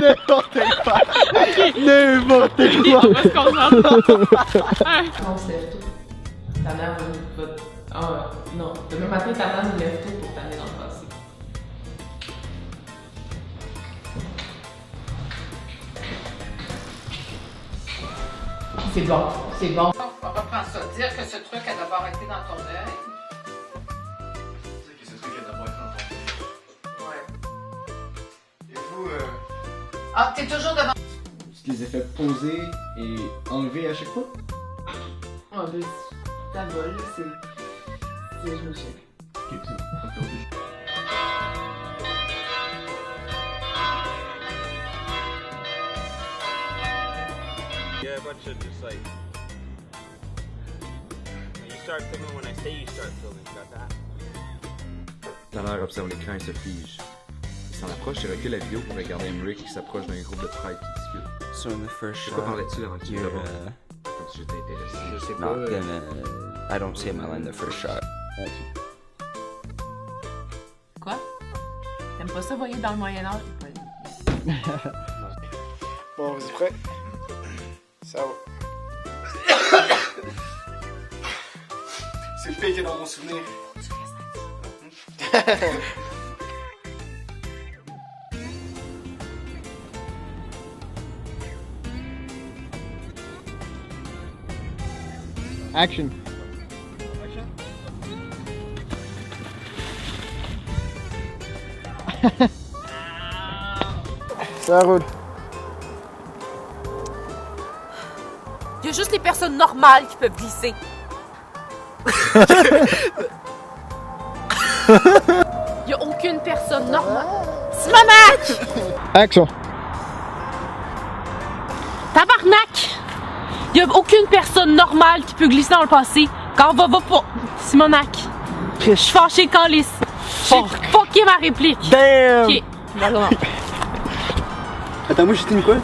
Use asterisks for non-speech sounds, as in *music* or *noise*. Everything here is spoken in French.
N'importe quoi. N'importe On va concentrer. Un. On se lève tôt. Ta mère va. va- Ah, non. Demain matin, ta mère nous lève tôt pour t'amener dans le passé. C'est bon, c'est bon. On reprend ça. Dire que ce truc a d'abord été dans ton œil. Ah, t'es toujours devant. Tu les as fait poser et enlever à chaque fois? Ah, ben, ta vol, c'est. C'est. Je me suis. Yeah, a bunch of just like. You start filming when I say you start filming. Got that? La mère observe l'écran et se fige. S'en approche et recule la vidéo pour regarder Emmerich qui s'approche d'un groupe de prêtres qui discutent. So in the first De quoi shot, parlais-tu avant que tu you're le vois? uh, Comme si j'étais intéressé. Je sais not pas. gonna. I don't say Mela in the first shot. Quoi? T'aimes pas ça voyer dans le Moyen-Âge? *laughs* Bon, vous êtes prêts? Ça va. C'est le pire qu'il y a dans mon souvenir. *laughs* Action. *laughs* Ça roule. Il y a juste les personnes normales qui peuvent glisser. *laughs* Il y a aucune personne normale. Simonac! Action. Il y a aucune personne normale qui peut glisser dans le passé. Quand va, va pas. Simonac. Je suis fâchée quand les. J'ai fucké ma réplique. Damn! Ok. Attends, moi j'étais une quoi?